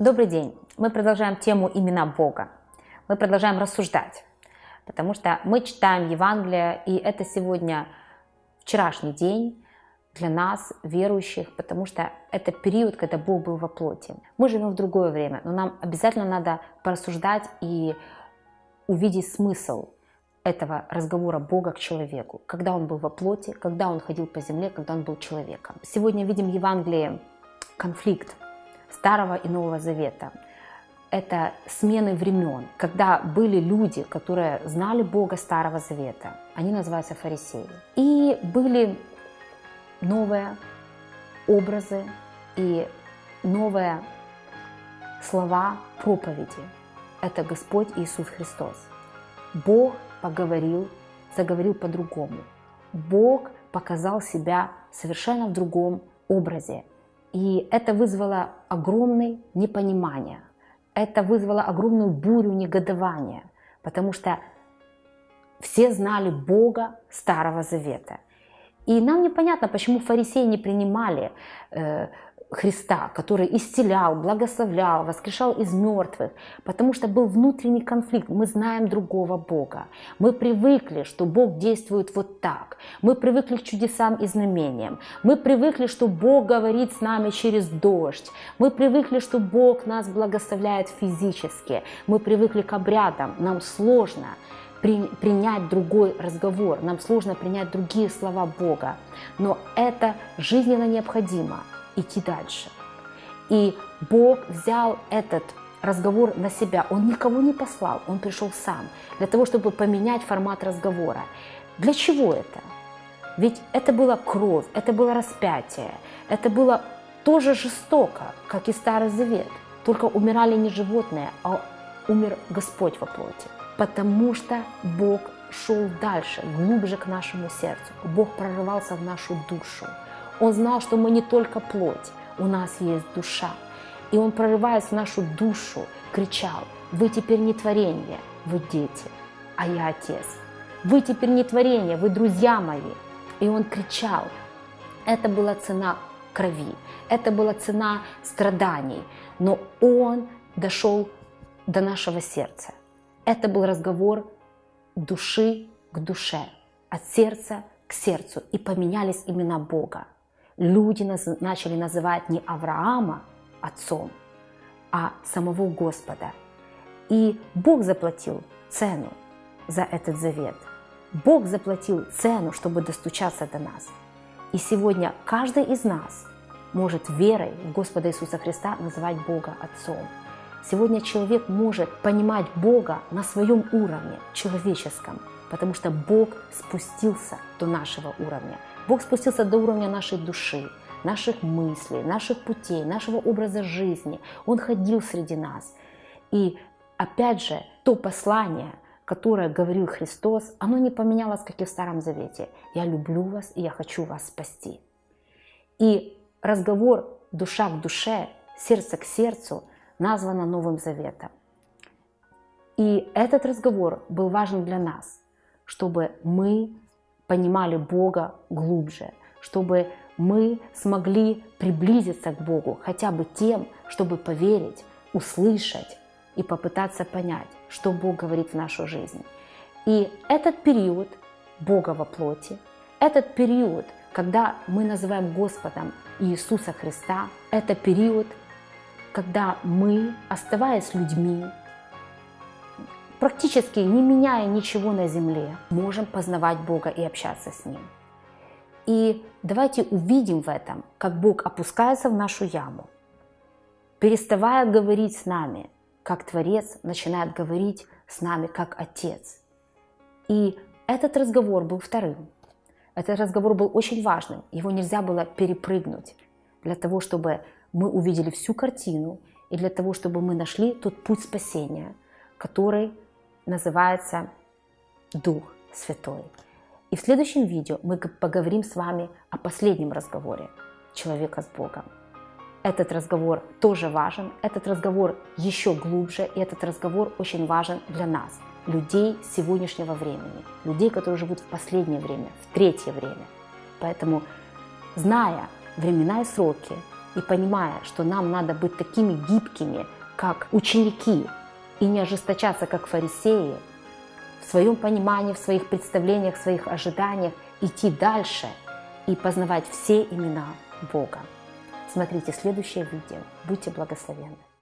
Добрый день! Мы продолжаем тему имена Бога. Мы продолжаем рассуждать, потому что мы читаем Евангелие, и это сегодня вчерашний день для нас, верующих, потому что это период, когда Бог был во плоти. Мы живем в другое время, но нам обязательно надо порассуждать и увидеть смысл этого разговора Бога к человеку, когда он был во плоти, когда он ходил по земле, когда он был человеком. Сегодня видим в Евангелии конфликт Старого и Нового Завета. Это смены времен, когда были люди, которые знали Бога Старого Завета, они называются фарисеи, и были новые образы и новые слова проповеди. Это Господь Иисус Христос. Бог поговорил, заговорил по-другому. Бог показал себя совершенно в другом образе. И это вызвало огромное непонимание. Это вызвало огромную бурю негодования, потому что все знали Бога Старого Завета. И нам непонятно, почему фарисеи не принимали э, Христа, который исцелял, благословлял, воскрешал из мертвых, потому что был внутренний конфликт. Мы знаем другого Бога. Мы привыкли, что Бог действует вот так. Мы привыкли к чудесам и знамениям. Мы привыкли, что Бог говорит с нами через дождь. Мы привыкли, что Бог нас благословляет физически. Мы привыкли к обрядам. Нам сложно при, принять другой разговор. Нам сложно принять другие слова Бога. Но это жизненно необходимо идти дальше. И Бог взял этот разговор на себя. Он никого не послал, он пришел сам, для того, чтобы поменять формат разговора. Для чего это? Ведь это была кровь, это было распятие, это было тоже жестоко, как и Старый Завет. Только умирали не животные, а умер Господь во плоти. Потому что Бог шел дальше, глубже к нашему сердцу. Бог прорывался в нашу душу. Он знал, что мы не только плоть, у нас есть душа. И он, прорываясь в нашу душу, кричал, вы теперь не творение, вы дети, а я отец. Вы теперь не творение, вы друзья мои. И он кричал. Это была цена крови, это была цена страданий, но он дошел до нашего сердца. Это был разговор души к душе, от сердца к сердцу, и поменялись имена Бога люди начали называть не Авраама отцом, а самого Господа. И Бог заплатил цену за этот завет. Бог заплатил цену, чтобы достучаться до нас. И сегодня каждый из нас может верой в Господа Иисуса Христа называть Бога Отцом. Сегодня человек может понимать Бога на своем уровне, человеческом, потому что Бог спустился до нашего уровня – Бог спустился до уровня нашей души, наших мыслей, наших путей, нашего образа жизни. Он ходил среди нас. И опять же, то послание, которое говорил Христос, оно не поменялось, как и в Старом Завете. «Я люблю вас, и я хочу вас спасти». И разговор душа к душе, сердце к сердцу названо Новым Заветом. И этот разговор был важен для нас, чтобы мы понимали Бога глубже, чтобы мы смогли приблизиться к Богу хотя бы тем, чтобы поверить, услышать и попытаться понять, что Бог говорит в нашу жизнь. И этот период Бога во плоти, этот период, когда мы называем Господом Иисуса Христа, это период, когда мы, оставаясь людьми, практически не меняя ничего на земле, можем познавать Бога и общаться с Ним. И давайте увидим в этом, как Бог опускается в нашу яму, переставая говорить с нами, как Творец начинает говорить с нами, как Отец. И этот разговор был вторым. Этот разговор был очень важным, его нельзя было перепрыгнуть для того, чтобы мы увидели всю картину и для того, чтобы мы нашли тот путь спасения, который называется Дух Святой. И в следующем видео мы поговорим с вами о последнем разговоре человека с Богом. Этот разговор тоже важен, этот разговор еще глубже, и этот разговор очень важен для нас, людей сегодняшнего времени, людей, которые живут в последнее время, в третье время. Поэтому, зная времена и сроки, и понимая, что нам надо быть такими гибкими, как ученики, и не ожесточаться, как фарисеи, в своем понимании, в своих представлениях, в своих ожиданиях, идти дальше и познавать все имена Бога. Смотрите следующее видео. Будьте благословенны.